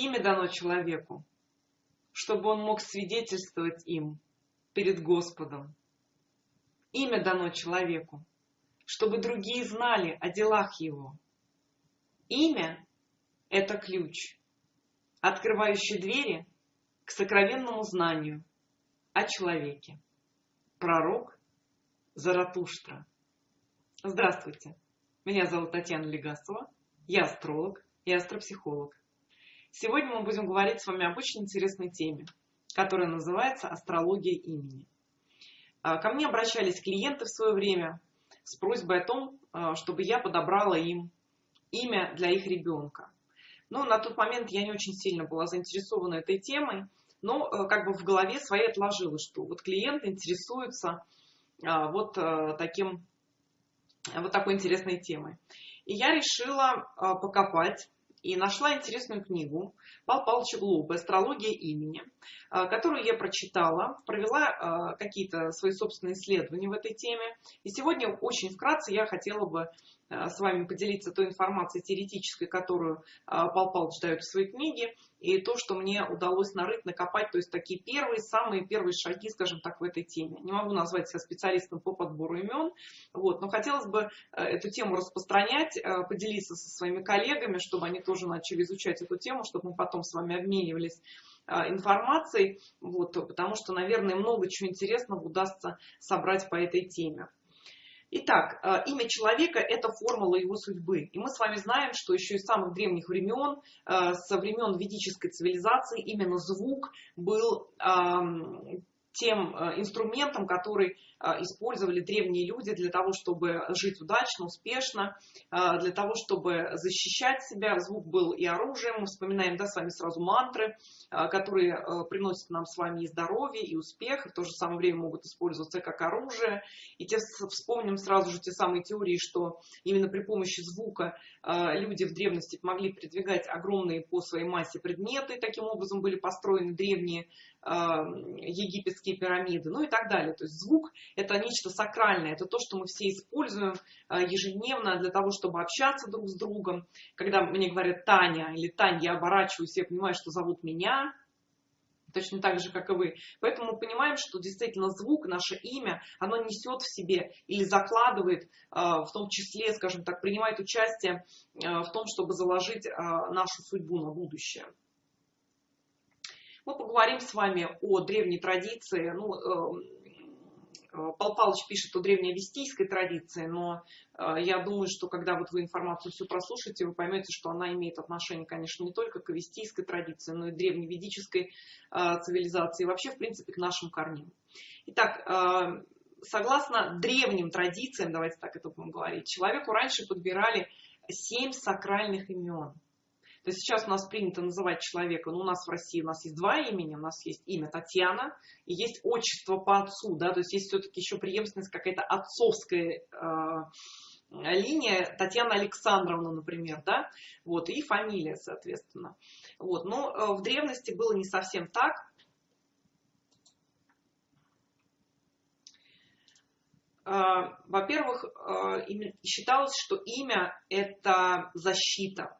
Имя дано человеку, чтобы он мог свидетельствовать им перед Господом. Имя дано человеку, чтобы другие знали о делах его. Имя – это ключ, открывающий двери к сокровенному знанию о человеке. Пророк Заратуштра. Здравствуйте, меня зовут Татьяна Легасова, я астролог и астропсихолог. Сегодня мы будем говорить с вами об очень интересной теме, которая называется «Астрология имени». А, ко мне обращались клиенты в свое время с просьбой о том, а, чтобы я подобрала им имя для их ребенка. Но на тот момент я не очень сильно была заинтересована этой темой, но а, как бы в голове своей отложила, что вот клиент интересуется вот таким вот такой интересной темой. И я решила покопать и нашла интересную книгу Пал Павловича Глоба «Астрология имени», а, которую я прочитала, провела а, какие-то свои собственные исследования в этой теме. И сегодня очень вкратце я хотела бы с вами поделиться той информацией теоретической, которую Пал Павлович дает в своей книге, и то, что мне удалось нарыть, накопать, то есть такие первые, самые первые шаги, скажем так, в этой теме. Не могу назвать себя специалистом по подбору имен, вот, но хотелось бы э, эту тему распространять, э, поделиться со своими коллегами, чтобы они тоже начали изучать эту тему, чтобы мы потом с вами обменивались э, информацией, вот, потому что, наверное, много чего интересного удастся собрать по этой теме. Итак, э, имя человека – это формула его судьбы. И мы с вами знаем, что еще из самых древних времен, э, со времен ведической цивилизации, именно звук был тем э, инструментом, который использовали древние люди для того, чтобы жить удачно, успешно, э, для того, чтобы защищать себя. Звук был и оружием. Мы вспоминаем да, с вами сразу мантры, которые приносят нам с вами и здоровье, и успех, и в то же самое время могут использоваться как оружие. И те, вспомним сразу же те самые теории, что именно при помощи звука люди в древности могли передвигать огромные по своей массе предметы. Таким образом были построены древние египетские пирамиды, ну и так далее. То есть звук – это нечто сакральное, это то, что мы все используем а, ежедневно для того, чтобы общаться друг с другом. Когда мне говорят Таня или Тань, я оборачиваюсь, я понимаю, что зовут меня, точно так же, как и вы. Поэтому мы понимаем, что действительно звук, наше имя, оно несет в себе или закладывает, а, в том числе, скажем так, принимает участие а, в том, чтобы заложить нашу судьбу на будущее. Мы поговорим с вами о древней традиции. Ну, эм, э, Пал Палыч пишет о древней вестийской традиции, но э, я думаю, что когда вот вы информацию всю прослушаете, вы поймете, что она имеет отношение, конечно, не только к вестийской традиции, но и древневедической э, цивилизации, и вообще, в принципе, к нашим корням. Итак, согласно древним традициям, давайте так это будем говорить, человеку раньше подбирали семь сакральных имен – то есть сейчас у нас принято называть человека, ну у нас в России у нас есть два имени, у нас есть имя Татьяна и есть отчество по отцу, да, то есть есть все-таки еще преемственность какая-то отцовская э, линия, Татьяна Александровна, например, да, вот, и фамилия, соответственно. Вот, но э, в древности было не совсем так, э, во-первых, э, считалось, что имя – это защита.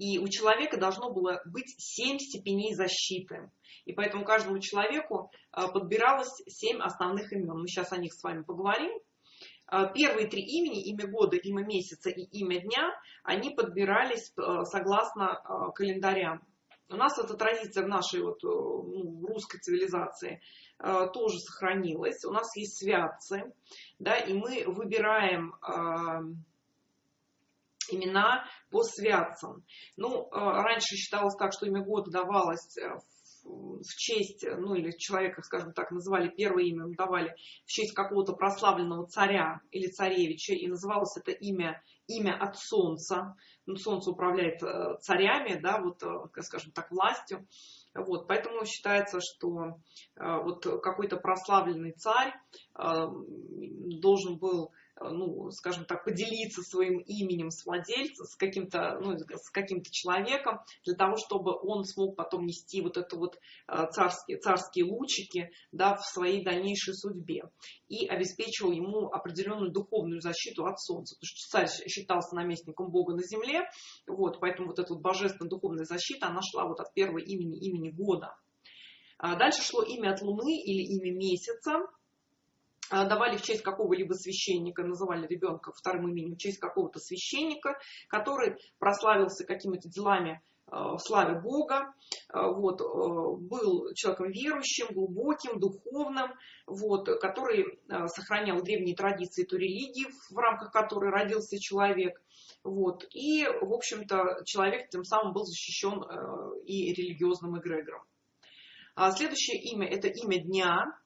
И у человека должно было быть семь степеней защиты. И поэтому каждому человеку а, подбиралось семь основных имен. Мы сейчас о них с вами поговорим. А, первые три имени, имя года, имя месяца и имя дня, они подбирались а, согласно календарям. У нас эта традиция в нашей вот, ну, русской цивилизации тоже сохранилась. У нас есть святцы, да, и мы выбираем имена по святцам. Ну, э, раньше считалось так, что имя года давалось э, в честь, ну или человека, скажем так, называли первое имя, давали в честь какого-то прославленного царя или царевича, и называлось это имя, имя от солнца. Ну, солнце управляет э, царями, да, вот, скажем так, властью. Вот, поэтому считается, что вот какой-то прославленный царь должен был ну, скажем так, поделиться своим именем с владельцем, с каким-то ну, с каким-то человеком, для того, чтобы он смог потом нести вот это вот царские, царские лучики да, в своей дальнейшей судьбе. И обеспечивал ему определенную духовную защиту от солнца, потому что царь считался наместником Бога на земле, вот, поэтому вот эта вот божественная духовная защита, она шла вот от первого имени, имени года. А дальше шло имя от Луны или имя месяца, давали в честь какого-либо священника, называли ребенка вторым именем в честь какого-то священника, который прославился какими-то делами а, в славе Бога, вот, был человеком верующим, глубоким, духовным, вот, который сохранял древние традиции той религии, в рамках которой родился человек. Вот, и, в общем-то, человек тем самым был защищен и религиозным эгрегором. А следующее имя – это имя дня.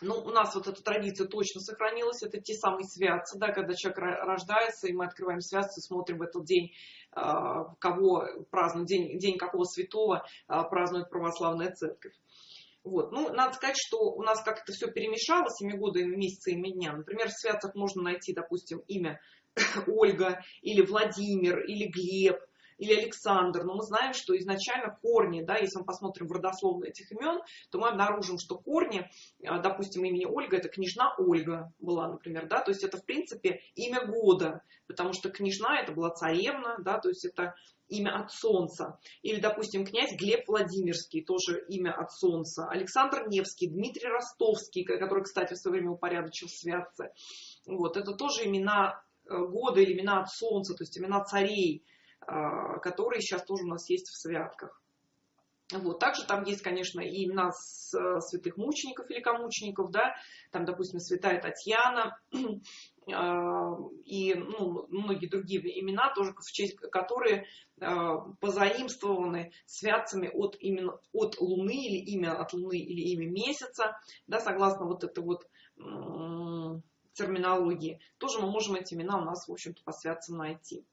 Ну, у нас вот эта традиция точно сохранилась. Это те самые святцы, да, когда человек рождается, и мы открываем святцы, смотрим в этот день, а, кого празднует, день, день какого святого а, празднует православная церковь. Вот. Ну, надо сказать, что у нас как-то все перемешалось, имя года, имя месяца, имя дня. Например, в святцах можно найти, допустим, имя Ольга, или Владимир, или Глеб, или Александр, но мы знаем, что изначально корни, да, если мы посмотрим в родословную этих имен, то мы обнаружим, что корни, а, допустим, имени Ольга, это княжна Ольга была, например, да, то есть это, в принципе, имя года, потому что княжна это была царевна, да, то есть это имя от солнца. Или, допустим, князь Глеб Владимирский, тоже имя от солнца. Александр Невский, Дмитрий Ростовский, который, кстати, в свое время упорядочил святцы. Вот, это тоже имена э, года или имена от солнца, то есть имена царей. А, которые сейчас тоже у нас есть в святках. Вот. Также там есть, конечно, и имена святых мучеников, великомучеников, да, там, допустим, святая Татьяна, а, и ну, многие другие имена, тоже в честь которые а, позаимствованы святцами от, именно, от Луны, или имя от Луны, или имя месяца, да, согласно вот этой вот терминологии. Тоже мы можем эти имена у нас, в общем-то, по святцам найти.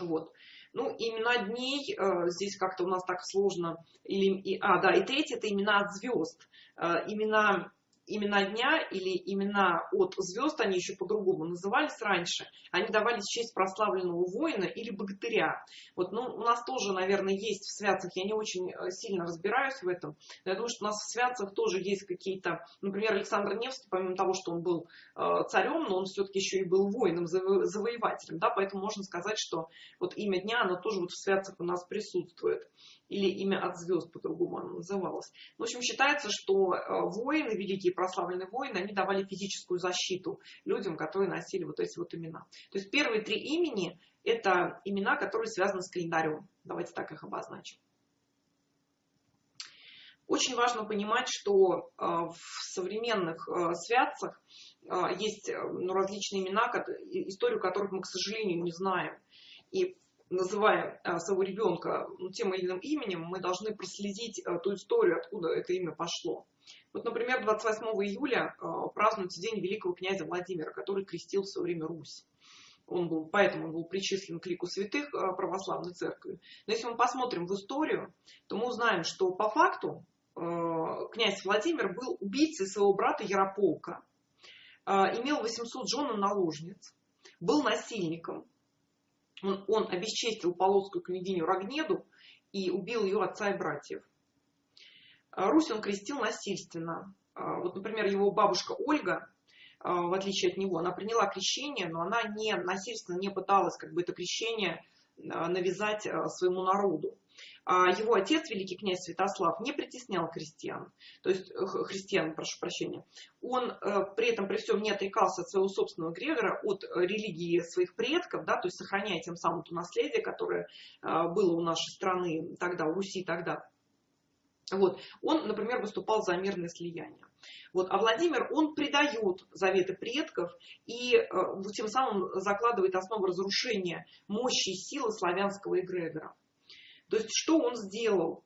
Вот. Ну, имена дней, э, здесь как-то у нас так сложно. Или, и, а, да, и третье, это имена от звезд. Э, имена имена дня или имена от звезд, они еще по-другому назывались раньше, они давались в честь прославленного воина или богатыря. Вот, ну, у нас тоже, наверное, есть в святцах, я не очень э, сильно разбираюсь в этом, но я думаю, что у нас в святцах тоже есть какие-то, например, Александр Невский, помимо того, что он был э, царем, но он все-таки еще и был воином, заво завоевателем, да, поэтому можно сказать, что вот имя дня, оно тоже вот в святцах у нас присутствует или имя от звезд по-другому оно называлось. В общем, считается, что э, воины, великие прославленные воины, они давали физическую защиту людям, которые носили вот эти вот имена. То есть первые три имени – это имена, которые связаны с календарем. Давайте так их обозначим. Очень важно понимать, что э, в современных э, святцах есть ну, различные имена, историю которых мы, к сожалению, не знаем. И называя а, своего ребенка ну, тем или иным именем, мы должны проследить а, ту историю, откуда это имя пошло. Вот, например, 28 июля а, празднуется День великого князя Владимира, который крестил в свое время Русь. Он был, поэтому он был причислен к лику святых православной церкви. Но если мы посмотрим в историю, то мы узнаем, что по факту князь Владимир был убийцей своего брата Ярополка, имел 800 жен наложниц, был насильником, он, он обесчестил полоцкую княгиню Рогнеду и убил ее отца и братьев. А, Русь он крестил насильственно. А, вот, например, его бабушка Ольга, а, в отличие от него, она приняла крещение, но она не насильственно не пыталась как бы это крещение навязать своему народу. Его отец, великий князь Святослав, не притеснял крестьян, то есть христиан, прошу прощения. Он э, при этом, при всем, не отрекался от своего собственного Грегора, от религии своих предков, да, то есть сохраняя тем самым то наследие, которое было у нашей страны тогда, у Руси тогда. Вот. Он, например, выступал за мирное слияние. Вот. А Владимир, он предает заветы предков и э, тем самым закладывает основу разрушения мощи и силы славянского эгрегора. То есть что он сделал?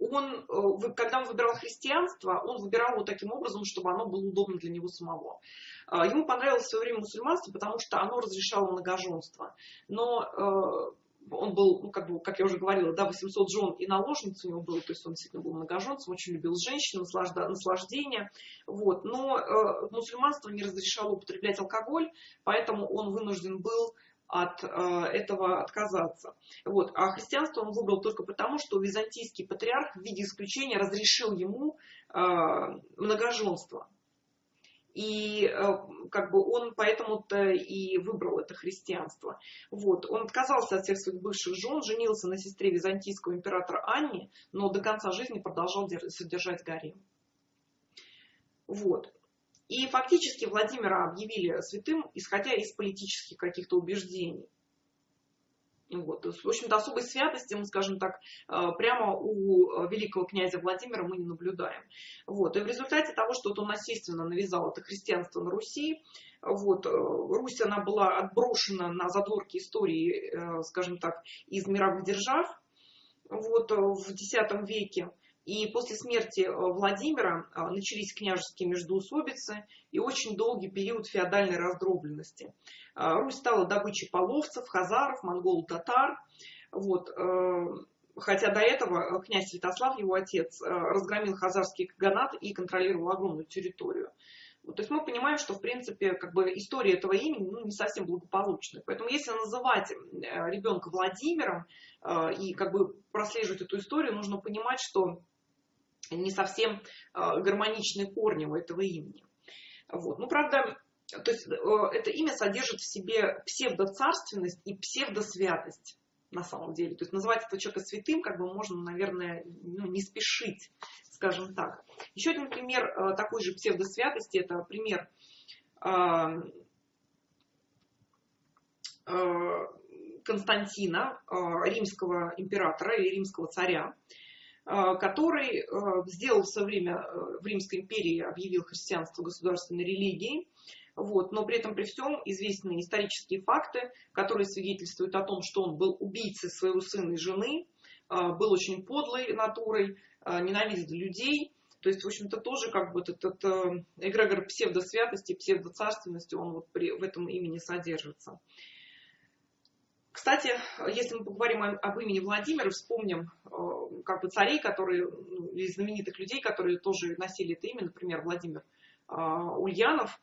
Он, э, когда он выбирал христианство, он выбирал его таким образом, чтобы оно было удобно для него самого. А, ему понравилось в свое время мусульманство, потому что оно разрешало многоженство. Но э, он был, ну, как, бы, как я уже говорила, да, 800 жен и наложниц у него было, то есть он действительно был многоженцем, очень любил женщин, наслажда, наслаждение. Вот. Но э, мусульманство не разрешало употреблять алкоголь, поэтому он вынужден был от э, этого отказаться. Вот. А христианство он выбрал только потому, что византийский патриарх в виде исключения разрешил ему э, многоженство. И э, как бы он поэтому-то и выбрал это христианство. Вот. Он отказался от всех своих бывших жен, женился на сестре византийского императора Анне, но до конца жизни продолжал содержать гарем. Вот. И фактически Владимира объявили святым, исходя из политических каких-то убеждений. Вот. В общем-то, особой святости, мы скажем так, э, прямо у э, великого князя Владимира мы не наблюдаем. Вот. И в результате того, что он насильственно навязал это христианство на Руси, вот, э, Русь, она была отброшена на задворки истории, скажем так, из мировых держав вот, в X веке. И после смерти э, Владимира э, начались княжеские междоусобицы и очень долгий период феодальной раздробленности. Э, Русь стала добычей половцев, хазаров, монгол-татар. Вот. Хотя до этого князь Святослав, его отец, разгромил хазарский каганат и контролировал огромную территорию. То есть мы понимаем, что в принципе как бы история этого имени ну, не совсем благополучная. Поэтому если называть ребенка Владимиром и как бы прослеживать эту историю, нужно понимать, что не совсем а, гармоничные корни у этого имени. Вот. Ну, правда, то есть э, это имя содержит в себе псевдоцарственность и псевдосвятость на самом деле. То есть называть этого человека святым, как бы можно, наверное, ну, не спешить, скажем так. Еще один пример э, такой же псевдосвятости, это пример а, э, Константина, римского императора или римского царя, который э, сделал в свое время э, в Римской империи, объявил христианство государственной религией, вот, но при этом при всем известны исторические факты, которые свидетельствуют о том, что он был убийцей своего сына и жены, был очень подлой натурой, ненавидел людей. То есть, в общем-то, тоже как бы этот, этот эгрегор псевдосвятости, псевдоцарственности, он вот при, в этом имени содержится. Кстати, если мы поговорим об имени Владимира, вспомним э, как бы царей, которые, ну, или знаменитых людей, которые тоже носили это имя, например, Владимир э, Ульянов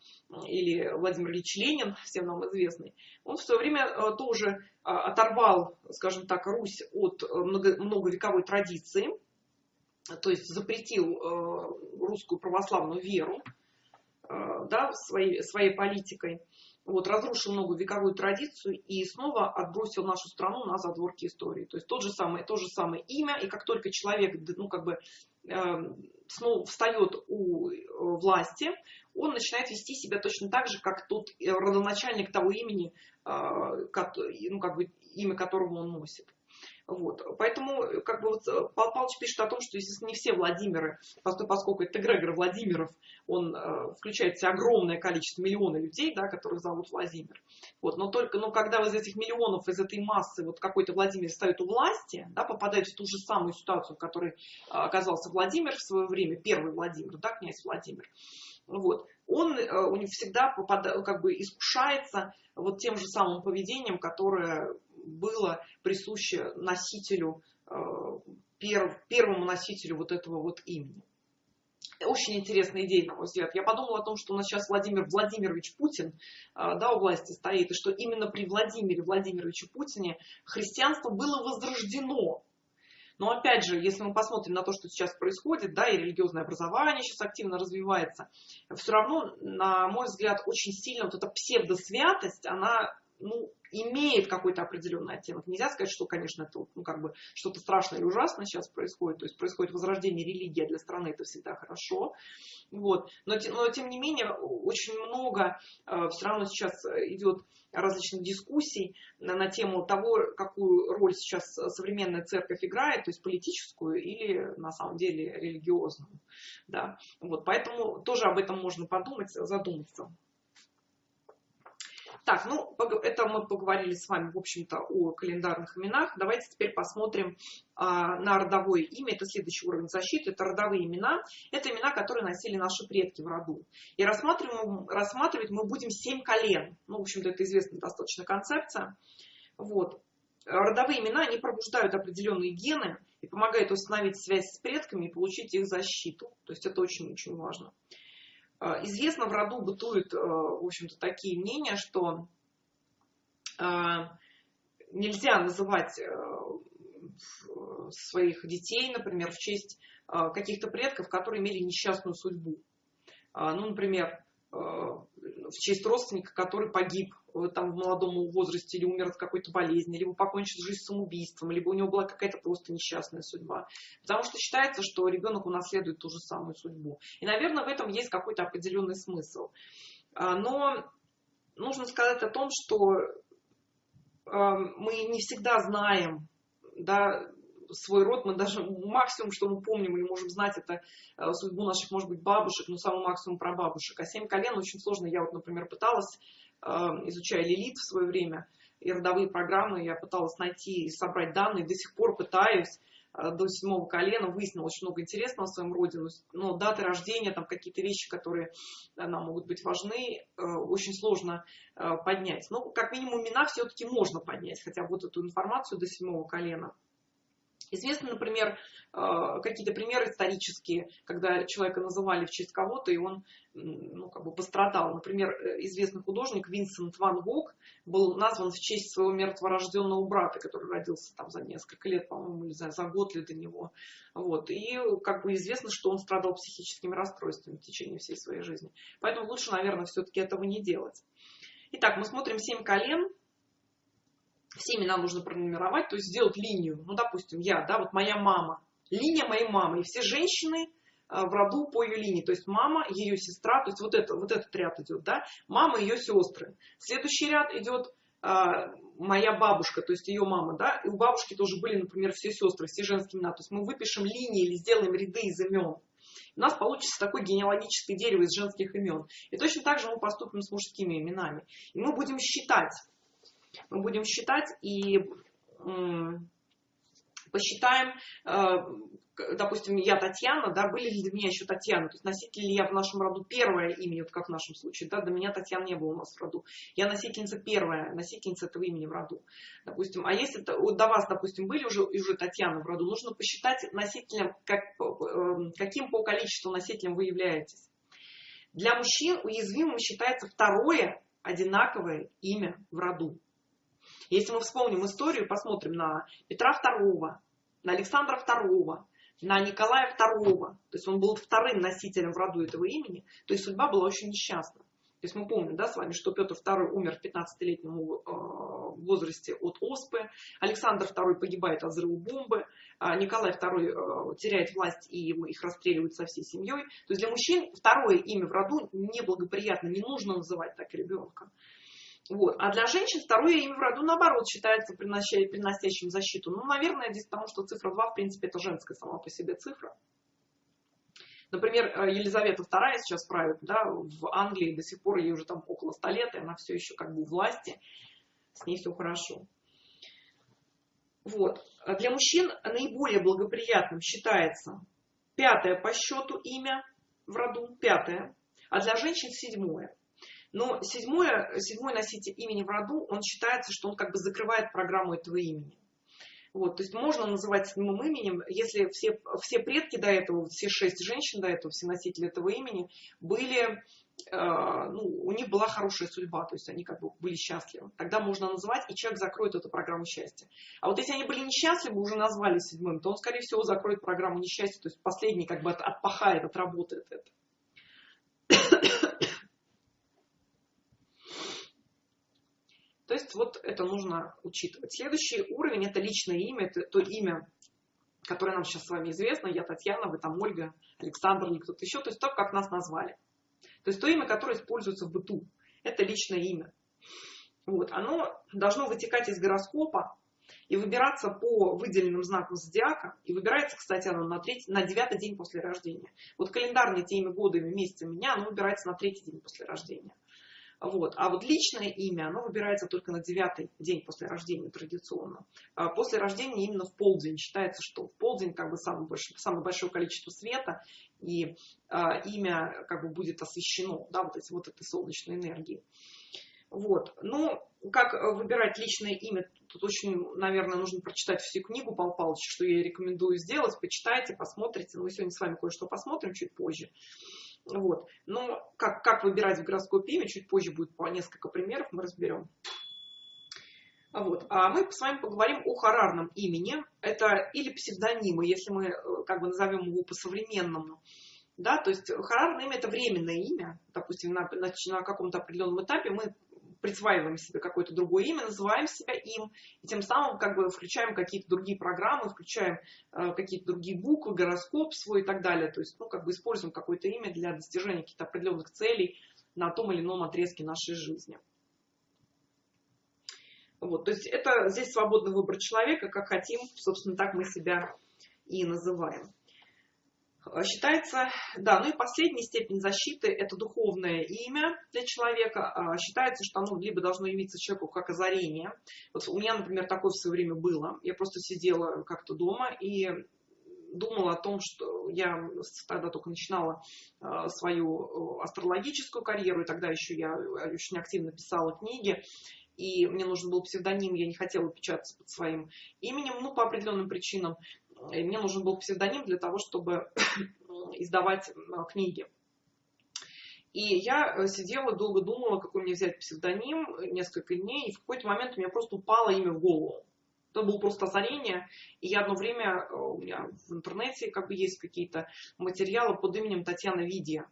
или Владимир Ильич Ленин, всем нам известный, он в свое время э, тоже оторвал, скажем так, Русь от многовековой традиции, то есть запретил русскую православную веру да, своей, своей политикой вот, разрушил многовековую традицию и снова отбросил нашу страну на задворки истории. То есть тот же самый, то же самое имя, и как только человек ну, как бы, э, снова встает у э, власти, он начинает вести себя точно так же, как тот э, родоначальник того имени, э, ну, как бы, имя которого он носит. Вот. Поэтому, как бы вот э, Павел Павлович пишет о том, что, естественно, не все Владимиры, поскольку это эгрегор Владимиров, он э, включает в себя огромное количество, миллионов людей, да, которых зовут Владимир. Вот. Но только, но когда из этих миллионов, из этой массы вот какой-то Владимир стоит у власти, да, попадает в ту же самую ситуацию, в которой э, оказался Владимир в свое время, первый Владимир, да, князь Владимир, вот, он э, у него всегда попадает, как бы искушается вот тем же самым поведением, которое было присуще носителю, э, первому носителю вот этого вот имени. Очень интересная идея, на мой взгляд. Я подумала о том, что у нас сейчас Владимир Владимирович Путин э, да, у власти стоит, и что именно при Владимире Владимировиче Путине христианство было возрождено. Но опять же, если мы посмотрим на то, что сейчас происходит, да, и религиозное образование сейчас активно развивается, все равно, на мой взгляд, очень сильно вот эта псевдосвятость, она ну, имеет какой-то определенный оттенок. Нельзя сказать, что, конечно, это ну, как бы что-то страшное и ужасное сейчас происходит. То есть происходит возрождение религии а для страны, это всегда хорошо. Вот. Но, но тем не менее, очень много э, все равно сейчас идет различных дискуссий на, на тему того, какую роль сейчас современная церковь играет, то есть политическую или на самом деле религиозную. Да. Вот. Поэтому тоже об этом можно подумать, задуматься. Так, ну, это мы поговорили с вами, в общем-то, о календарных именах. Давайте теперь посмотрим а, на родовое имя. Это следующий уровень защиты. Это родовые имена. Это имена, которые носили наши предки в роду. И рассматриваем, рассматривать мы будем семь колен. Ну, в общем-то, это известная достаточно концепция. Вот. родовые имена, они пробуждают определенные гены и помогают установить связь с предками и получить их защиту. То есть это очень-очень важно. Э, известно, в роду бытуют, э, в общем-то, такие мнения, что нельзя называть своих детей, например, в честь каких-то предков, которые имели несчастную судьбу. Ну, например, в честь родственника, который погиб э, там в молодом возрасте или умер от какой-то болезни, либо покончил жизнь самоубийством, либо у него была какая-то просто несчастная судьба. Потому что считается, что ребенок унаследует ту же самую судьбу. И, наверное, в этом есть какой-то определенный смысл. А, но нужно сказать о том, что мы не всегда знаем, да, свой род, мы даже максимум, что мы помним или можем знать, это э, судьбу наших, может быть, бабушек, но самый максимум про бабушек. А семь колен очень сложно. Я вот, например, пыталась, э, изучая лилит в свое время, и родовые программы, я пыталась найти и собрать данные, до сих пор пытаюсь э, до седьмого колена, выяснила очень много интересного о своем роде, но даты рождения, там какие-то вещи, которые нам могут быть важны, очень сложно поднять. Но как минимум имена все-таки можно поднять, хотя вот эту информацию до седьмого колена. Известны, например, э, какие-то примеры исторические, когда человека называли в честь кого-то, и он ну, как бы пострадал. Например, э, известный художник Винсент Ван Гог был назван в честь своего мертворожденного брата, который родился там за несколько лет, по-моему, или за, за год ли до него. Вот. И как бы известно, что он страдал психическими расстройствами в течение всей своей жизни. Поэтому лучше, наверное, все-таки этого не делать. Итак, мы смотрим семь колен все имена нужно пронумеровать, то есть сделать линию. Ну, допустим, я, да, вот моя мама, линия моей мамы, и все женщины э, в роду по ее линии, то есть мама, ее сестра, то есть вот, это, вот этот ряд идет, да, мама, ее сестры. Следующий ряд идет а, моя бабушка, то есть ее мама, да, и у бабушки тоже были, например, все сестры, все женские имена, то есть мы выпишем линии или сделаем ряды из имен. У нас получится такое генеалогическое дерево из женских имен. И точно так же мы поступим с мужскими именами. И мы будем считать, мы будем считать и посчитаем, э, допустим, я Татьяна, да, были ли для меня еще Татьяна, то есть носитель ли я в нашем роду первое имя, вот как в нашем случае, да, до меня Татьяна не было у нас в роду, я носительница первая, носительница этого имени в роду, допустим, а если до вас, допустим, были уже, уже Татьяна в роду, нужно посчитать носителем, как, э, каким по количеству носителем вы являетесь. Для мужчин уязвимым считается второе одинаковое имя в роду. Если мы вспомним историю, посмотрим на Петра II, на Александра II, на Николая II, то есть он был вторым носителем в роду этого имени, то есть судьба была очень несчастна. То есть мы помним да, с вами, что Петр II умер в 15-летнем э, возрасте от оспы, Александр II погибает от взрыва бомбы, а Николай II э, теряет власть и их расстреливают со всей семьей. То есть для мужчин второе имя в роду неблагоприятно, не нужно называть так ребенка. Вот. А для женщин второе имя в роду, наоборот, считается приносящим защиту. Ну, наверное, здесь потому, что цифра 2, в принципе, это женская сама по себе цифра. Например, э, Елизавета II сейчас правит да, в Англии, до сих пор ей уже там около 100 лет, и она все еще как бы у власти, с ней все хорошо. Вот. А для мужчин наиболее благоприятным считается пятое по счету имя в роду, пятое, а для женщин седьмое. Но седьмое, седьмой носитель имени в роду, он считается, что он как бы закрывает программу этого имени. Вот, то есть можно называть седьмым именем, если все, все предки до этого, все шесть женщин до этого, все носители этого имени, были, э, ну, у них была хорошая судьба, то есть они как бы были счастливы. Тогда можно называть, и человек закроет эту программу счастья. А вот если они были несчастливы, уже назвали седьмым, то он, скорее всего, закроет программу несчастья, то есть последний как бы отпахает, отработает это. То есть вот это нужно учитывать. Следующий уровень это личное имя, это то имя, которое нам сейчас с вами известно. Я Татьяна, вы там Ольга, Александр или кто-то еще. То есть то, как нас назвали. То есть то имя, которое используется в быту. Это личное имя. Вот. Оно должно вытекать из гороскопа и выбираться по выделенным знакам зодиака. И выбирается, кстати, оно на, третий, на девятый день после рождения. Вот календарные те имя года, имя месяца меня, оно выбирается на третий день после рождения. Вот. А вот личное имя, оно выбирается только на девятый день после рождения традиционно. А после рождения именно в полдень. Считается, что в полдень как бы самое большое, самое большое количество света, и а, имя как бы будет освещено да, вот, эти, вот этой солнечной энергией. Вот. Ну, как выбирать личное имя, тут очень, наверное, нужно прочитать всю книгу Пал Палыча, что я рекомендую сделать. Почитайте, посмотрите. Мы сегодня с вами кое-что посмотрим чуть позже. Вот. Но как, как выбирать в гороскопе имя, чуть позже будет по несколько примеров, мы разберем. Вот. А мы с вами поговорим о харарном имени. Это или псевдонимы, если мы э, как бы назовем его по-современному. Да, то есть харарное имя это временное имя. Допустим, на, на, на каком-то определенном этапе мы присваиваем себе какое-то другое имя, называем себя им, и тем самым как бы включаем какие-то другие программы, включаем э, какие-то другие буквы, гороскоп свой и так далее. То есть, ну, как бы используем какое-то имя для достижения каких-то определенных целей на том или ином отрезке нашей жизни. Вот, то есть это здесь свободный выбор человека, как хотим, собственно, так мы себя и называем. А, считается, да, ну и последняя степень защиты – это духовное имя для человека. А, считается, что оно либо должно явиться человеку как озарение. Вот у меня, например, такое в свое время было. Я просто сидела как-то дома и думала о том, что я тогда только начинала а, свою астрологическую карьеру, и тогда еще я очень активно писала книги и мне нужен был псевдоним, я не хотела печататься под своим именем, ну, по определенным причинам. И мне нужен был псевдоним для того, чтобы издавать книги. И я э, сидела, долго думала, какой мне взять псевдоним, несколько дней, и в какой-то момент у меня просто упало имя в голову. Это было просто озарение, и я одно время, э, у меня в интернете как бы есть какие-то материалы под именем Татьяна Видия.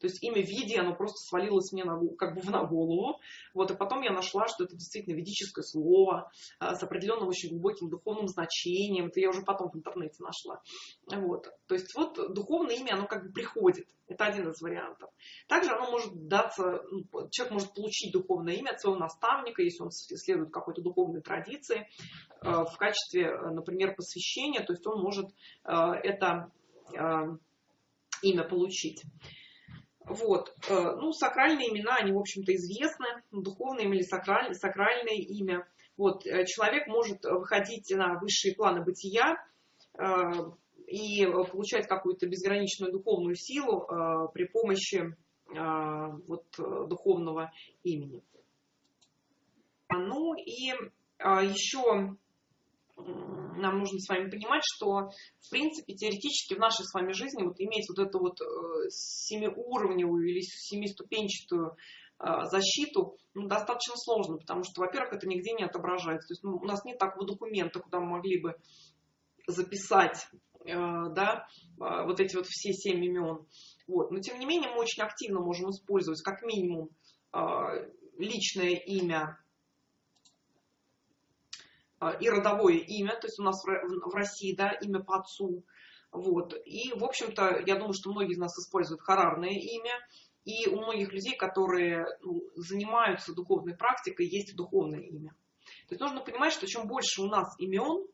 То есть имя Види, оно просто свалилось мне на, как бы на голову. Вот, и потом я нашла, что это действительно ведическое слово а, с определенным очень глубоким духовным значением. Это я уже потом в интернете нашла. Вот. То есть вот духовное имя, оно как бы приходит. Это один из вариантов. Также оно может даться, ну, человек может получить духовное имя от своего наставника, если он следует какой-то духовной традиции, а, в качестве, например, посвящения, то есть он может а, это имя получить. Вот. Э, ну, сакральные имена, они, в общем-то, известны. Духовное или сакральное, сакральное имя. Вот. Э, человек может выходить на высшие планы бытия э, и получать какую-то безграничную духовную силу при помощи вот, духовного имени. Ну и еще нам нужно с вами понимать, что, в принципе, теоретически в нашей с вами жизни вот иметь вот эту вот э, семиуровневую или семиступенчатую э, защиту ну, достаточно сложно, потому что, во-первых, это нигде не отображается. То есть ну, у нас нет такого документа, куда мы могли бы записать э, да, вот эти вот все семь имен. Вот. Но, тем не менее, мы очень активно можем использовать как минимум личное имя и родовое имя, то есть у нас в России, да, имя по отцу. Вот. И, в общем-то, я думаю, что многие из нас используют харарное имя, и у многих людей, которые ну, занимаются духовной практикой, есть духовное имя. То есть нужно понимать, что чем больше у нас имен,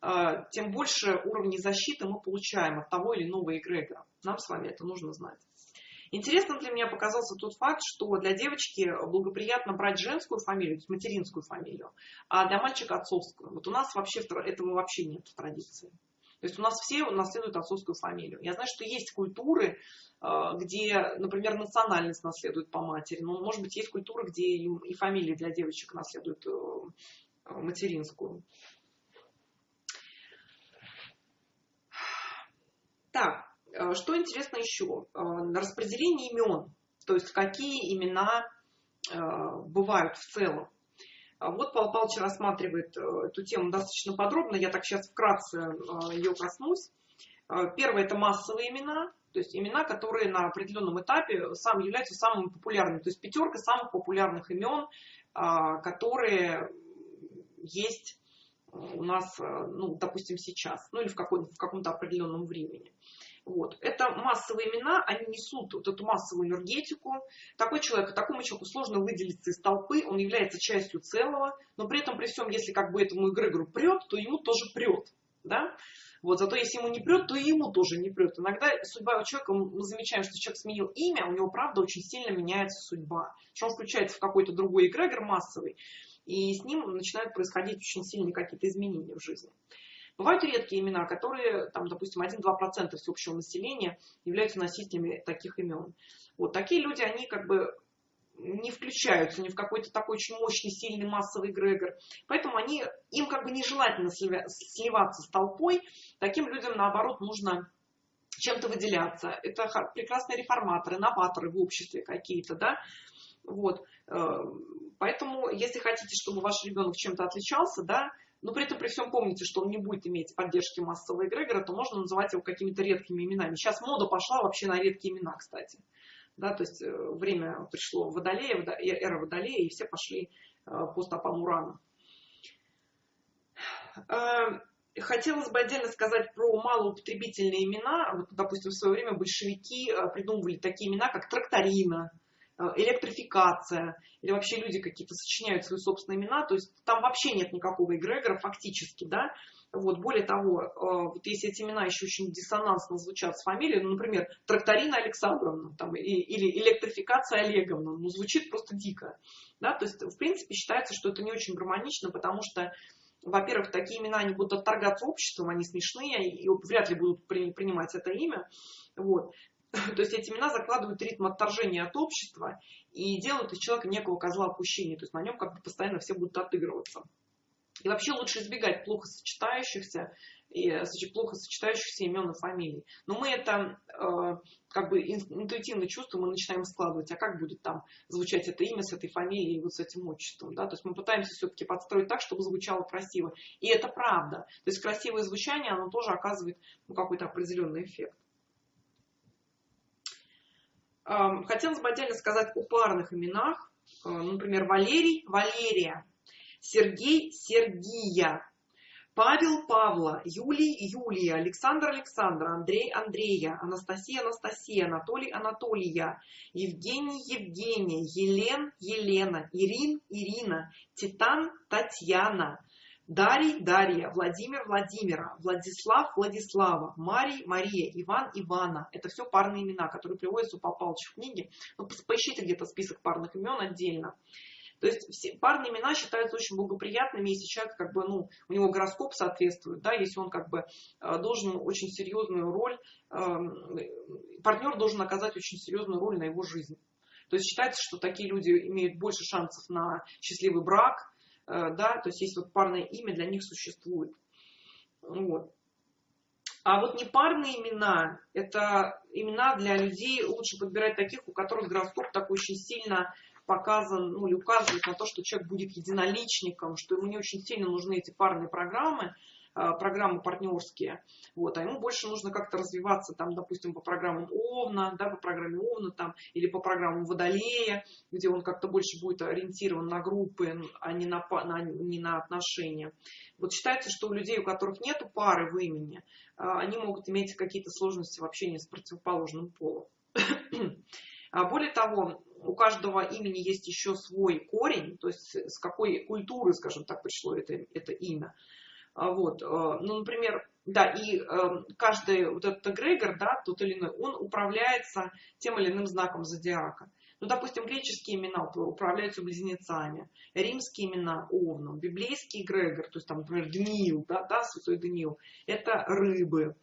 а, тем больше уровней защиты мы получаем от того или иного эгрегора. Нам с вами это нужно знать. Интересным для меня показался тот факт, что для девочки благоприятно брать женскую фамилию, то есть материнскую фамилию, а для мальчика отцовскую. Вот у нас вообще этого вообще нет в традиции. То есть у нас все наследуют отцовскую фамилию. Я знаю, что есть культуры, э, где, например, национальность наследует по матери. Но, может быть, есть культуры, где и фамилии для девочек наследуют э, материнскую. Так, что интересно еще? Э, распределение имен, то есть какие имена э, бывают в целом. Вот Павел Павлович рассматривает эту тему достаточно подробно, я так сейчас вкратце ее коснусь. Первое – это массовые имена, то есть имена, которые на определенном этапе сам, являются самыми популярными. То есть пятерка самых популярных имен, которые есть у нас, ну, допустим, сейчас, ну или в, в каком-то определенном времени. Вот. Это массовые имена, они несут вот эту массовую энергетику. Такой человек, такому человеку сложно выделиться из толпы, он является частью целого, но при этом, при всем, если как бы этому эгрегору прет, то ему тоже прет. Да? Вот, зато если ему не прет, то и ему тоже не прет. Иногда судьба у человека, мы замечаем, что человек сменил имя, у него, правда, очень сильно меняется судьба. Что он включается в какой-то другой эгрегор массовый, и с ним начинают происходить очень сильные какие-то изменения в жизни. Бывают редкие имена, которые, там, допустим, 1-2% всеобщего населения являются носителями таких имен. Вот такие люди, они как бы не включаются ни в какой-то такой очень мощный, сильный массовый эгрегор. Поэтому они, им как бы нежелательно сливаться с толпой. Таким людям, наоборот, нужно чем-то выделяться. Это прекрасные реформаторы, новаторы в обществе какие-то, да. Вот. Э, поэтому, если хотите, чтобы ваш ребенок чем-то отличался, да, но при этом при всем помните, что он не будет иметь поддержки массового эгрегора, то можно называть его какими-то редкими именами. Сейчас мода пошла вообще на редкие имена, кстати. Да, то есть э, время пришло Водолея, эра Водолея, и все пошли э, по стопам Урана. Э, хотелось бы отдельно сказать про малоупотребительные имена. Вот, допустим, в свое время большевики придумывали такие имена, как тракторина, электрификация, или вообще люди какие-то сочиняют свои собственные имена, то есть там вообще нет никакого эгрегора фактически, да, вот, более того, э, вот если эти имена еще очень диссонансно звучат с фамилией, ну, например, Тракторина Александровна там, или Электрификация Олеговна, ну, звучит просто дико. Да? То есть, в принципе, считается, что это не очень гармонично, потому что, во-первых, такие имена они будут отторгаться обществом, они смешные, и вряд ли будут при, принимать это имя. Вот. То есть эти имена закладывают ритм отторжения от общества и делают из человека некого козла отпущения. То есть на нем как бы постоянно все будут отыгрываться. И вообще лучше избегать плохо сочетающихся и плохо сочетающихся имен и фамилий. Но мы это э, как бы интуитивно чувствуем и начинаем складывать, а как будет там звучать это имя с этой фамилией и вот с этим отчеством. Да? То есть мы пытаемся все-таки подстроить так, чтобы звучало красиво. И это правда. То есть красивое звучание, оно тоже оказывает ну, какой-то определенный эффект. Хотелось бы отдельно сказать о парных именах. Э, например, Валерий, Валерия. Сергей Сергия, Павел Павла, Юлий Юлия, Александр Александра, Андрей Андрея, Анастасия Анастасия, Анатолий Анатолия, Евгений Евгения, Елен Елена, Ирин Ирина, Титан Татьяна, Дарий Дарья, Владимир Владимира, Владислав Владислава, Марий Мария, Иван Ивана. Это все парные имена, которые приводятся у Павла в книге. Ну, поищите где-то список парных имен отдельно. То есть все парные имена считаются очень благоприятными, если человек как бы, ну, у него гороскоп соответствует, да, если он как бы э, должен очень серьезную роль, эм, партнер должен оказать очень серьезную роль на его жизнь. То есть считается, что такие люди имеют больше шансов на счастливый брак, э, да, то есть есть вот парное имя для них существует. Вот. А вот непарные имена, это имена для людей, лучше подбирать таких, у которых гороскоп такой очень сильно показан, ну, или указывает на то, что человек будет единоличником, что ему не очень сильно нужны эти парные программы, программы партнерские, вот, а ему больше нужно как-то развиваться, там, допустим, по программам Овна, да, по программе Овна, там, или по программам Водолея, где он как-то больше будет ориентирован на группы, а не на, на, не на отношения. Вот считается, что у людей, у которых нет пары в имени, а, они могут иметь какие-то сложности в общении с противоположным полом. А более того, у каждого имени есть еще свой корень, то есть с какой культуры, скажем так, пришло это, это имя. А вот, э, ну, например, да, и э, каждый вот этот эгрегор, да, тот или иной, он управляется тем или иным знаком зодиака. Ну, допустим, греческие имена управляются близнецами, римские имена овном, библейский эгрегор, то есть там, например, Даниил, да, да, святой Даниил, это рыбы,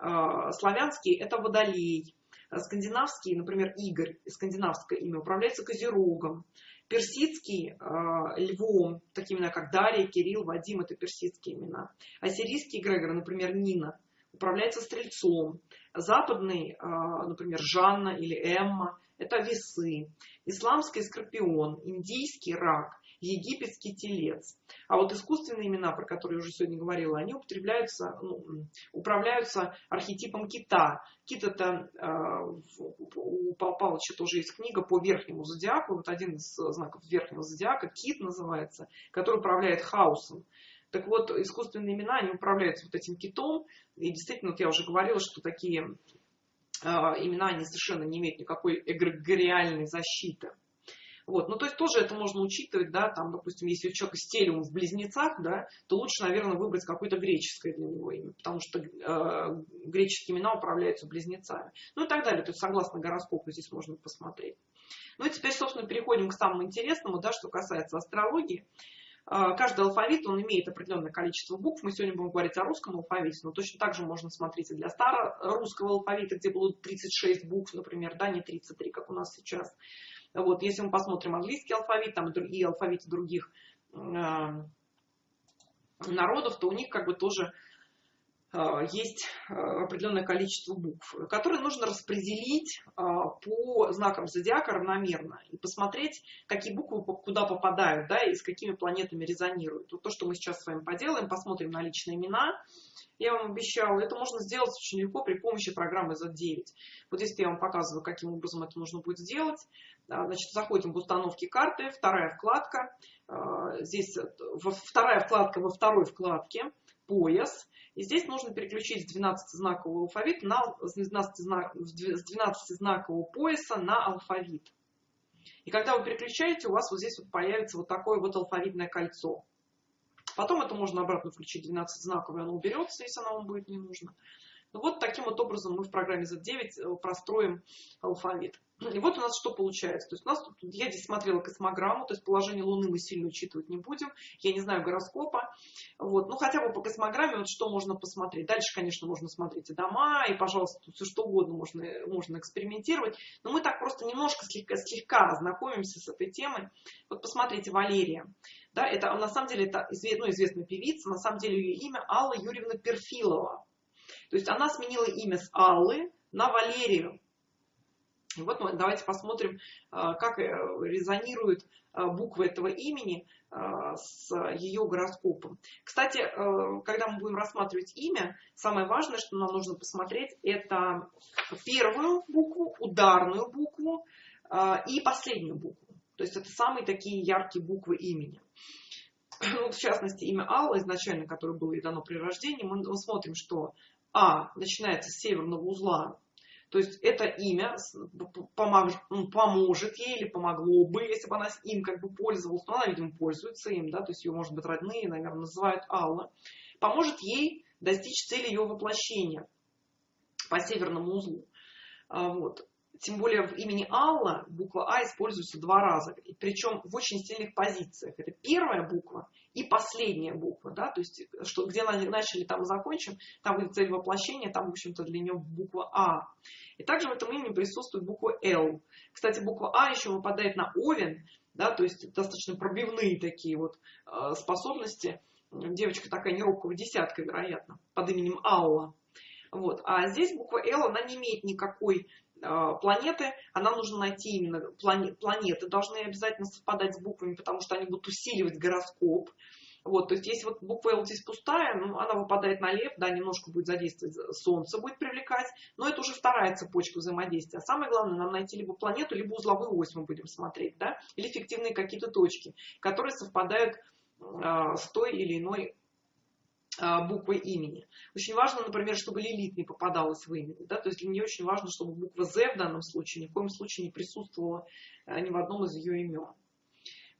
э, славянский это водолей, скандинавский, например, Игорь, скандинавское имя, управляется Козерогом. Персидский э, львом, такие имена, как Дарья, Кирилл, Вадим, это персидские имена. Ассирийский эгрегор, например, Нина, управляется стрельцом. Западный, э, например, Жанна или Эмма, это весы. Исламский скорпион, индийский рак, египетский телец. А вот искусственные имена, про которые я уже сегодня говорила, они употребляются, ну, управляются архетипом кита. Кит это э, у Павла Павловича тоже есть книга по верхнему зодиаку. Вот один из знаков верхнего зодиака, кит называется, который управляет хаосом. Так вот, искусственные имена, они управляются вот этим китом. И действительно, вот я уже говорила, что такие э, имена, они совершенно не имеют никакой эгрегориальной защиты. Вот. Ну, то есть тоже это можно учитывать, да, там, допустим, если у человека стелиум в близнецах, да, то лучше, наверное, выбрать какое-то греческое для него имя, потому что э, греческие имена управляются близнецами. Ну и так далее. То есть, согласно гороскопу, здесь можно посмотреть. Ну и теперь, собственно, переходим к самому интересному, да, что касается астрологии. Э, каждый алфавит, он имеет определенное количество букв. Мы сегодня будем говорить о русском алфавите, но точно так же можно смотреть и для старорусского алфавита, где было 36 букв, например, да, не 33, как у нас сейчас. Вот, если мы посмотрим английский алфавит там, и алфавит других э, народов, то у них как бы тоже есть э, определенное количество букв, которые нужно распределить э, по знакам зодиака равномерно и посмотреть, какие буквы куда попадают, да, и с какими планетами резонируют. Вот то, что мы сейчас с вами поделаем, посмотрим на личные имена. Я вам обещала, это можно сделать очень легко при помощи программы Z9. Вот здесь я вам показываю, каким образом это нужно будет сделать. Значит, заходим в установки карты, вторая вкладка. Здесь вторая вкладка во второй вкладке, пояс. И здесь нужно переключить с 12-знакового алфавита на, с 12-знакового пояса на алфавит. И когда вы переключаете, у вас вот здесь вот появится вот такое вот алфавитное кольцо. Потом это можно обратно включить 12-знаковое, оно уберется, если оно вам будет не нужно. Ну вот таким вот образом мы в программе Z9 э, простроим алфавит. И вот у нас что получается. То есть у нас тут, я здесь смотрела космограмму, то есть положение Луны мы сильно учитывать не будем. Я не знаю гороскопа. Вот. Ну хотя бы по космограмме вот что можно посмотреть. Дальше, конечно, можно смотреть и дома, и, пожалуйста, тут все что угодно можно, можно экспериментировать. Но мы так просто немножко слегка, слегка ознакомимся с этой темой. Вот посмотрите, Валерия. Да, это на самом деле это ну, известная певица, на самом деле ее имя Алла Юрьевна Перфилова. То есть она сменила имя с Аллы на Валерию. Вот давайте посмотрим, а, как э, резонируют а, буквы этого имени с ее гороскопом. Кстати, э, когда мы будем рассматривать имя, самое важное, что нам нужно посмотреть, это первую букву, ударную букву и последнюю букву. То есть это самые такие яркие буквы имени. Ну, в частности, имя Алла изначально, которое было ей дано при рождении, мы смотрим, что а начинается с северного узла, то есть это имя поможет ей или помогло бы, если бы она им как бы пользовалась. Но она, видимо, пользуется им, да, то есть ее, может быть, родные, наверное, называют Алла. Поможет ей достичь цели ее воплощения по северному узлу. А, вот. Тем более в имени Алла буква А используется два раза, причем в очень сильных позициях. Это первая буква и последняя буква, да, то есть что, где начали, там закончим, там будет цель воплощения, там, в общем-то, для нее буква А. И также в этом имени присутствует буква Л. Кстати, буква А еще выпадает на Овен, да, то есть достаточно пробивные такие вот э, способности. Девочка такая неробкого десятка, вероятно, под именем Алла. Вот. А здесь буква Л, она не имеет никакой планеты, она нужно найти именно планеты, должны обязательно совпадать с буквами, потому что они будут усиливать гороскоп. Вот, то есть, если вот буква L здесь пустая, ну, она выпадает на лев, да, немножко будет задействовать, Солнце будет привлекать, но это уже вторая цепочка взаимодействия. А самое главное, нам найти либо планету, либо узловую ось мы будем смотреть, да, или фиктивные какие-то точки, которые совпадают э, с той или иной а, буквы имени. Очень важно, например, чтобы Лилит не попадалась в имя. Да? То есть для нее очень важно, чтобы буква З в данном случае ни в коем случае не присутствовала а, ни в одном из ее имен.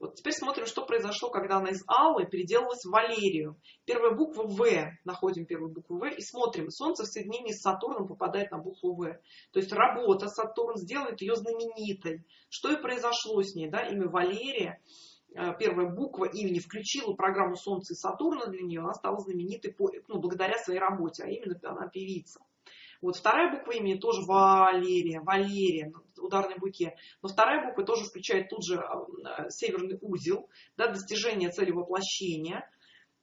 Вот теперь смотрим, что произошло, когда она из Аллы переделалась в Валерию. Первая буква В, находим первую букву В и смотрим. Солнце в соединении с Сатурном попадает на букву В. То есть работа Сатурн сделает ее знаменитой. Что и произошло с ней, да, имя Валерия первая буква имени включила программу Солнце и Сатурна для нее, она стала знаменитой по, ну, благодаря своей работе, а именно она певица. Вот вторая буква имени тоже Валерия, Валерия, ударной буке. Но вторая буква тоже включает тут же э, северный узел, да, достижение цели воплощения.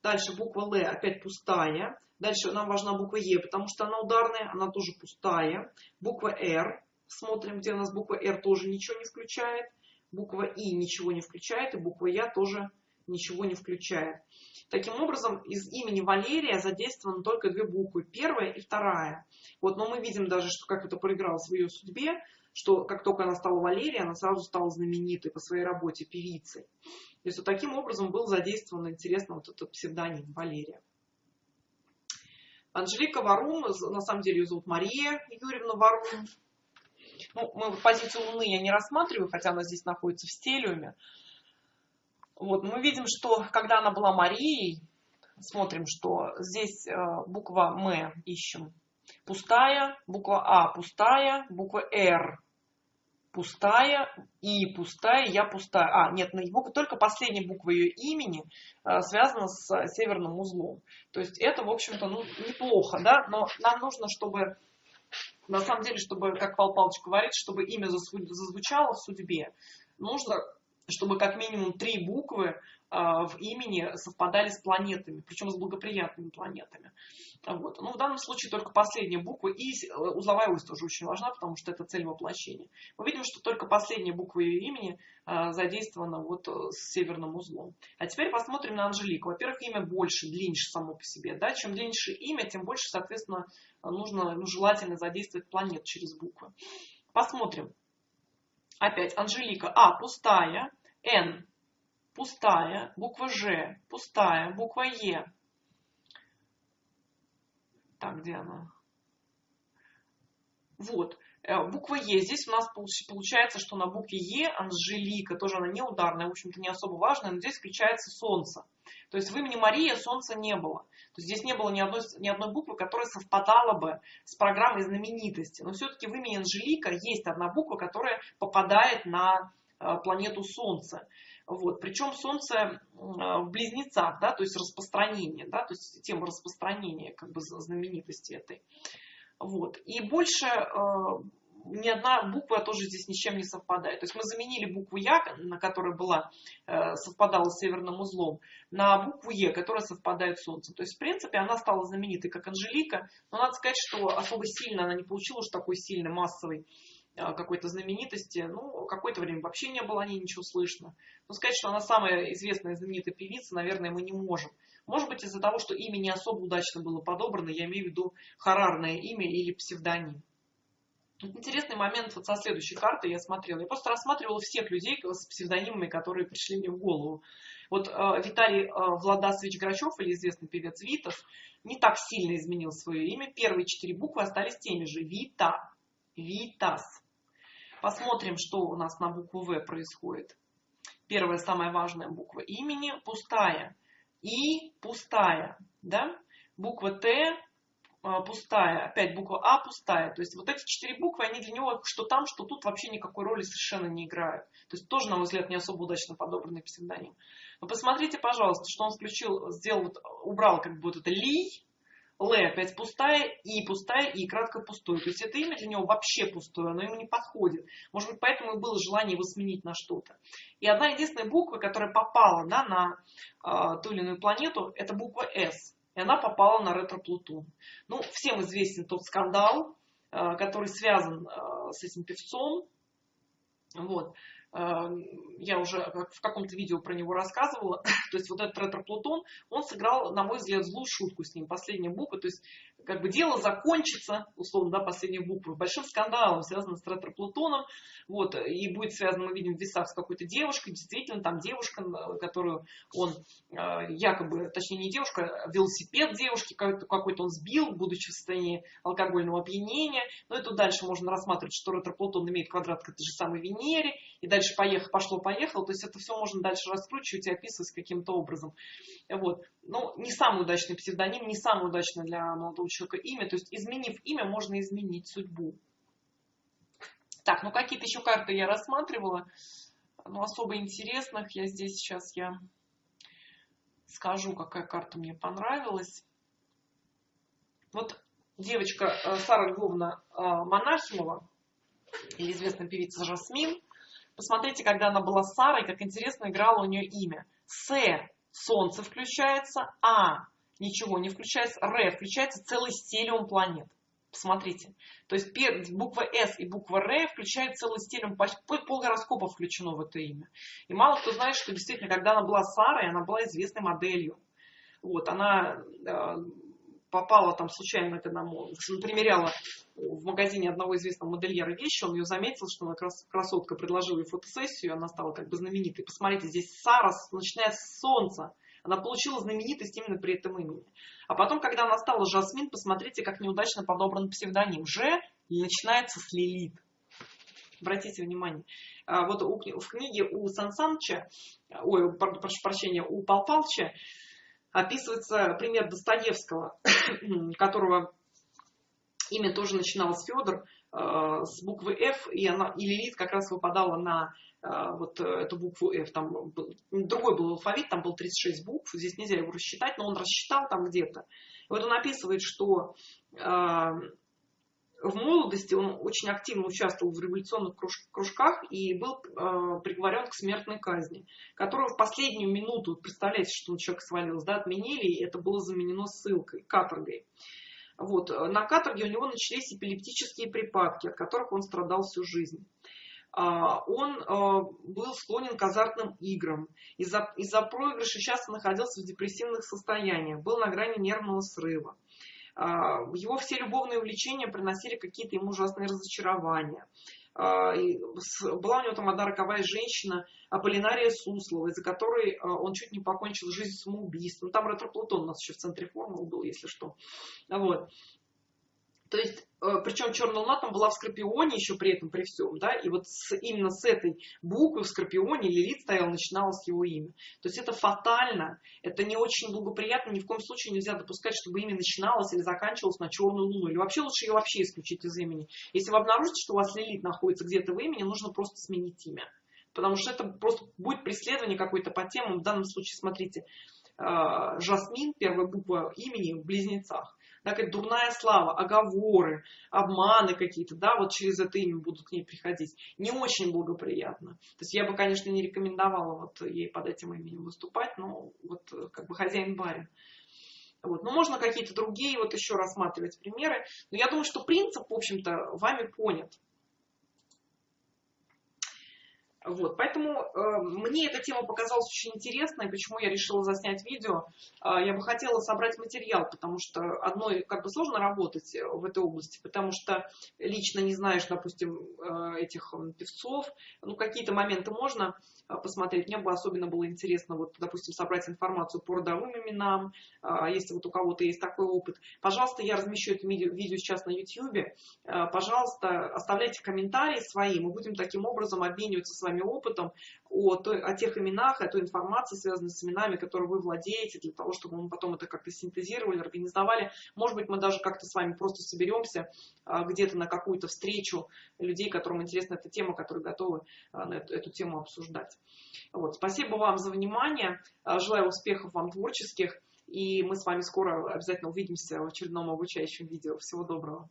Дальше буква Л опять пустая. Дальше нам важна буква Е, потому что она ударная, она тоже пустая. Буква Р, смотрим, где у нас буква Р тоже ничего не включает буква И ничего не включает, и буква Я тоже ничего не включает. Таким образом, из имени Валерия задействованы только две буквы, первая и вторая. Вот, но мы видим даже, что как это проигралось в ее судьбе, что как только она стала Валерией, она сразу стала знаменитой по своей работе певицей. То есть вот таким образом был задействован, интересно, вот этот псевдоним Валерия. Анжелика Варум, на самом деле ее зовут Мария Юрьевна Варум. Ну, мы позицию Луны я не рассматриваю, хотя она здесь находится в стелиуме. Вот, мы видим, что когда она была Марией, смотрим, что здесь э, буква М ищем пустая, буква А пустая, буква Р пустая, И пустая, Я пустая. А, нет, только последняя буква ее имени э, связана с северным узлом. То есть это, в общем-то, ну, неплохо, да, но нам нужно, чтобы на самом деле, чтобы, как Павел Павлович говорит, чтобы имя зазвучало в судьбе, нужно, чтобы как минимум три буквы в имени совпадали с планетами, причем с благоприятными планетами. Вот. Ну, в данном случае только последняя буква и э, узловая ось тоже очень важна, потому что это цель воплощения. Мы видим, что только последняя буква ее имени а, задействована вот э, с северным узлом. А теперь посмотрим на Анжелику. Во-первых, имя больше, длиннее само по себе. Да? Чем длиннее имя, тем больше, соответственно, нужно, ну, желательно задействовать планет через буквы. Посмотрим. Опять Анжелика. А, пустая. Н пустая, буква Ж, пустая, буква Е. Так, где она? Вот, э, буква Е. Здесь у нас получается, что на букве Е Анжелика, тоже она не ударная, в общем-то не особо важная, но здесь включается солнце. То есть в имени Мария солнца не было. То есть здесь не было ни одной, ни одной буквы, которая совпадала бы с программой знаменитости. Но все-таки в имени Анжелика есть одна буква, которая попадает на планету Солнце. Вот. Причем Солнце в близнецах, да, то есть распространение, да, то есть тема распространения как бы знаменитости этой. Вот. И больше э, ни одна буква тоже здесь ни с чем не совпадает. То есть мы заменили букву Я, на которой была, э, совпадала с северным узлом, на букву Е, которая совпадает с Солнцем. То есть, в принципе, она стала знаменитой как Анжелика, но надо сказать, что особо сильно она не получила уж такой сильный массовый а, какой-то знаменитости. Ну, какое-то время вообще не было о ней ничего слышно. Но сказать, что она самая известная знаменитая певица, наверное, мы не можем. Может быть, из-за того, что имя не особо удачно было подобрано, я имею в виду харарное имя или псевдоним. Интересный момент вот со следующей карты я смотрела. Я просто рассматривала всех людей с псевдонимами, которые пришли мне в голову. Вот э, Виталий э, Владасович Грачев, или известный певец Витас, не так сильно изменил свое имя. Первые четыре буквы остались теми же. Вита. Витас. Посмотрим, что у нас на букву В происходит. Первая, самая важная буква имени пустая. И пустая. Да? Буква Т а, пустая. Опять буква А пустая. То есть вот эти четыре буквы, они для него что там, что тут вообще никакой роли совершенно не играют. То есть тоже, на мой взгляд, не особо удачно подобранный псевдоним. Но посмотрите, пожалуйста, что он включил, сделал, убрал как вот это Ли, Л опять пустая, И пустая, И кратко пустое. То есть это имя для него вообще пустое, оно ему не подходит. Может быть, поэтому и было желание его сменить на что-то. И одна единственная буква, которая попала да, на э, ту или иную планету, это буква С. И она попала на ретро-Плутон. Ну, всем известен тот скандал, э, который связан э, с этим певцом. Вот. Я уже в каком-то видео про него рассказывала, то есть вот этот ретро-Плутон, он сыграл, на мой взгляд, злую шутку с ним, последняя буква, то есть как бы дело закончится, условно, да, последней буквы, большим скандалом, связанным с ретро-Плутоном, вот, и будет связано, мы видим, в весах с какой-то девушкой, действительно, там девушка, которую он э, якобы, точнее не девушка, а велосипед девушки какой-то он сбил, будучи в состоянии алкогольного опьянения, но это дальше можно рассматривать, что ретро-Плутон имеет квадрат к этой же самой Венере, и дальше поехал, пошло-поехало, то есть это все можно дальше раскручивать и описывать каким-то образом. Вот. Ну, не самый удачный псевдоним, не самый удачный для молодого человека имя, то есть изменив имя, можно изменить судьбу. Так, ну какие-то еще карты я рассматривала, но особо интересных я здесь сейчас я скажу, какая карта мне понравилась. Вот девочка э, Сара Львовна э, Монахимова, или известная певица Жасмин, посмотрите, когда она была Сарой, как интересно играла у нее имя. С Солнце включается, А ничего не включается, Р включается целый стелиум планет. Посмотрите. То есть буква С и буква Р включают целый стелиум, пол гороскопа включено в это имя. И мало кто знает, что действительно, когда она была Сарой, она была известной моделью. Вот, она э, попала там случайно к одному, примеряла в магазине одного известного модельера вещи, он ее заметил, что она крас, красотка предложила ей фотосессию, она стала как бы знаменитой. Посмотрите, здесь Сара, начиная с солнца, она получила знаменитость именно при этом имени. А потом, когда она стала Жасмин, посмотрите, как неудачно подобран псевдоним. Ж начинается с Лилит. Обратите внимание. А вот в книге у Сан Санча, ой, прошу прощения, у Пал Палча описывается пример Достоевского, которого имя тоже начиналось Федор, э, с буквы F, и, она, и Лилит как раз выпадала на э, вот эту букву F. Там был, другой был алфавит, там был 36 букв, здесь нельзя его рассчитать, но он рассчитал там где-то. Вот он описывает, что э, в молодости он очень активно участвовал в революционных кружках и был э, приговорен к смертной казни, которую в последнюю минуту, представляете, что человек свалился, да, отменили, и это было заменено ссылкой, каторгой. Вот. На каторге у него начались эпилептические припадки, от которых он страдал всю жизнь. А, он э, был склонен к азартным играм. Из-за из проигрыша часто находился в депрессивных состояниях, был на грани нервного срыва. А, его все любовные увлечения приносили какие-то ему ужасные разочарования. А, была у него там одна роковая женщина, Аполлинария Суслова, из-за которой а, он чуть не покончил жизнь самоубийством. Там ретроплутон у нас еще в центре формулы был, если что. Вот. То есть, э, причем черная луна там была в Скорпионе еще при этом, при всем, да, и вот с, именно с этой буквы в Скорпионе Лилит стоял, начиналось его имя. То есть это фатально, это не очень благоприятно, ни в коем случае нельзя допускать, чтобы имя начиналось или заканчивалось на черную луну, или вообще лучше ее вообще исключить из имени. Если вы обнаружите, что у вас Лилит находится где-то в имени, нужно просто сменить имя. Потому что это просто будет преследование какой-то по темам. В данном случае, смотрите, э, Жасмин, первая буква имени в близнецах да, как дурная слава, оговоры, обманы какие-то, да, вот через это имя будут к ней приходить. Не очень благоприятно. То есть я бы, конечно, не рекомендовала вот ей под этим именем выступать, но вот как бы хозяин-барин. Вот. Но можно какие-то другие вот еще рассматривать примеры. Но я думаю, что принцип, в общем-то, вами понят. Вот, поэтому э, мне эта тема показалась очень интересной, почему я решила заснять видео. Э, я бы хотела собрать материал, потому что одной как бы сложно работать в этой области, потому что лично не знаешь, допустим, э, этих певцов. Ну, какие-то моменты можно а, посмотреть. Мне бы особенно было интересно, вот, допустим, собрать информацию по родовым именам, а, если вот у кого-то есть такой опыт. Пожалуйста, я размещу это видео, сейчас на YouTube. Пожалуйста, оставляйте комментарии свои, мы будем таким образом обмениваться с вами опытом о, той, о тех именах, о той информации, связанной с именами, которые вы владеете, для того, чтобы мы потом это как-то синтезировали, организовали. Может быть, мы даже как-то с вами просто соберемся где-то на какую-то встречу людей, которым интересна эта тема, которые готовы эту, эту тему обсуждать. Вот. Спасибо вам за внимание. А, желаю успехов вам творческих. И мы с вами скоро обязательно увидимся в очередном обучающем видео. Всего доброго.